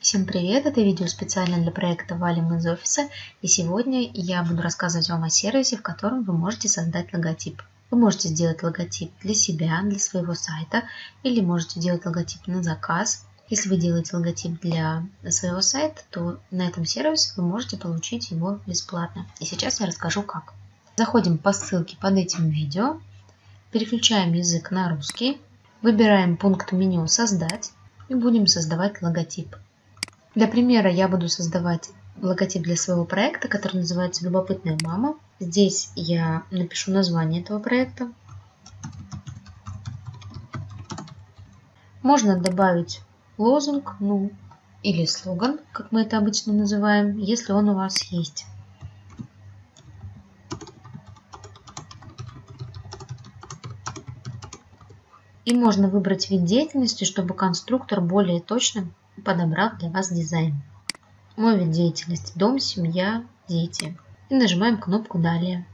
Всем привет! Это видео специально для проекта «Валим из офиса» и сегодня я буду рассказывать вам о сервисе, в котором вы можете создать логотип. Вы можете сделать логотип для себя, для своего сайта или можете делать логотип на заказ. Если вы делаете логотип для своего сайта, то на этом сервисе вы можете получить его бесплатно. И сейчас я расскажу как. Заходим по ссылке под этим видео, переключаем язык на русский, выбираем пункт меню «Создать» и будем создавать логотип. Для примера я буду создавать логотип для своего проекта, который называется «Любопытная мама». Здесь я напишу название этого проекта. Можно добавить лозунг, ну, или слоган, как мы это обычно называем, если он у вас есть. И можно выбрать вид деятельности, чтобы конструктор более точно подобрал для вас дизайн. Мой вид деятельности – дом, семья, дети. И нажимаем кнопку «Далее».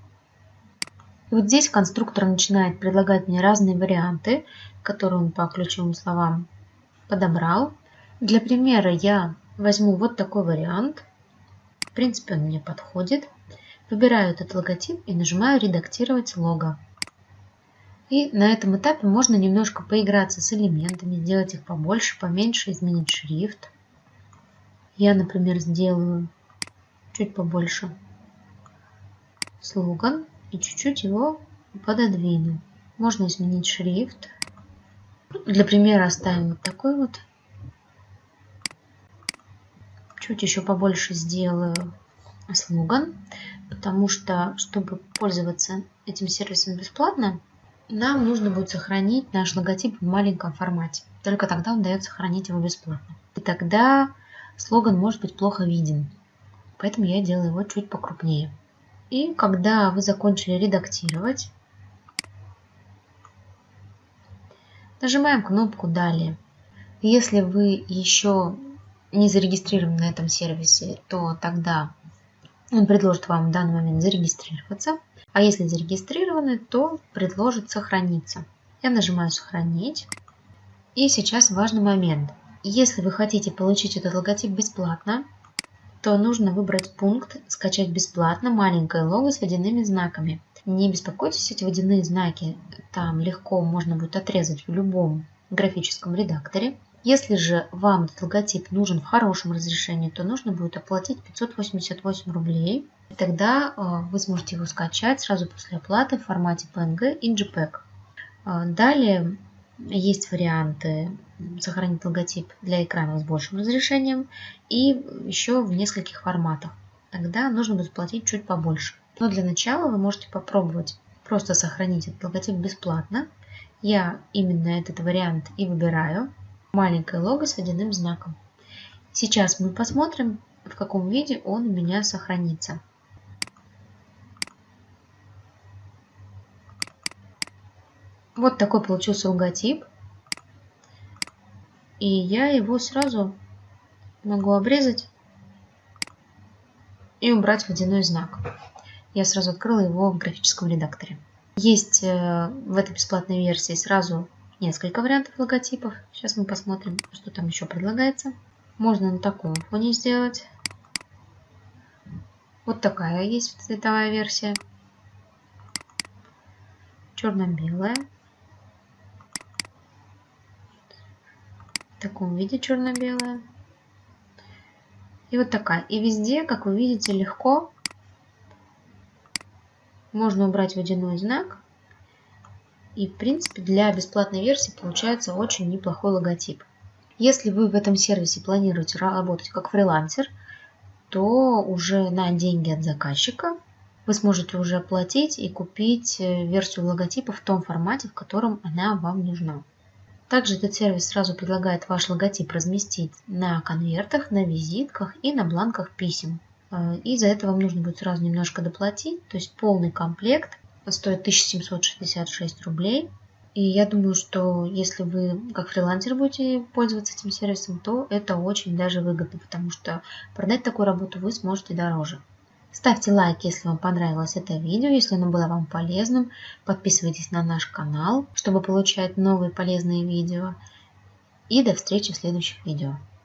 И вот здесь конструктор начинает предлагать мне разные варианты, которые он по ключевым словам подобрал. Для примера я возьму вот такой вариант. В принципе, он мне подходит. Выбираю этот логотип и нажимаю «Редактировать лого». И на этом этапе можно немножко поиграться с элементами, сделать их побольше, поменьше, изменить шрифт. Я, например, сделаю чуть побольше слоган и чуть-чуть его пододвину. Можно изменить шрифт. Для примера оставим вот такой вот. Чуть еще побольше сделаю слоган, потому что, чтобы пользоваться этим сервисом бесплатно, нам нужно будет сохранить наш логотип в маленьком формате. Только тогда он дает сохранить его бесплатно. И тогда слоган может быть плохо виден. Поэтому я делаю его чуть покрупнее. И когда вы закончили редактировать, нажимаем кнопку «Далее». Если вы еще не зарегистрированы на этом сервисе, то тогда он предложит вам в данный момент зарегистрироваться. А если зарегистрированы, то предложит сохраниться. Я нажимаю «Сохранить». И сейчас важный момент. Если вы хотите получить этот логотип бесплатно, то нужно выбрать пункт «Скачать бесплатно маленькое лого с водяными знаками». Не беспокойтесь, эти водяные знаки там легко можно будет отрезать в любом графическом редакторе. Если же вам этот логотип нужен в хорошем разрешении, то нужно будет оплатить 588 рублей. И тогда э, вы сможете его скачать сразу после оплаты в формате PNG и JPEG. Э, далее есть варианты сохранить логотип для экранов с большим разрешением и еще в нескольких форматах. Тогда нужно будет платить чуть побольше. Но для начала вы можете попробовать просто сохранить этот логотип бесплатно. Я именно этот вариант и выбираю маленькое лого с водяным знаком. Сейчас мы посмотрим, в каком виде он у меня сохранится. Вот такой получился логотип. И я его сразу могу обрезать и убрать водяной знак. Я сразу открыла его в графическом редакторе. Есть э, в этой бесплатной версии сразу несколько вариантов логотипов. Сейчас мы посмотрим, что там еще предлагается. Можно на таком фоне сделать. Вот такая есть цветовая версия. Черно-белая. В таком виде черно-белая. И вот такая. И везде, как вы видите, легко можно убрать водяной знак и, в принципе, для бесплатной версии получается очень неплохой логотип. Если вы в этом сервисе планируете работать как фрилансер, то уже на деньги от заказчика вы сможете уже оплатить и купить э, версию логотипа в том формате, в котором она вам нужна. Также этот сервис сразу предлагает ваш логотип разместить на конвертах, на визитках и на бланках писем. Э, и за это вам нужно будет сразу немножко доплатить, то есть полный комплект стоит 1766 рублей. И я думаю, что если вы как фрилансер будете пользоваться этим сервисом, то это очень даже выгодно, потому что продать такую работу вы сможете дороже. Ставьте лайк, если вам понравилось это видео, если оно было вам полезным. Подписывайтесь на наш канал, чтобы получать новые полезные видео. И до встречи в следующих видео.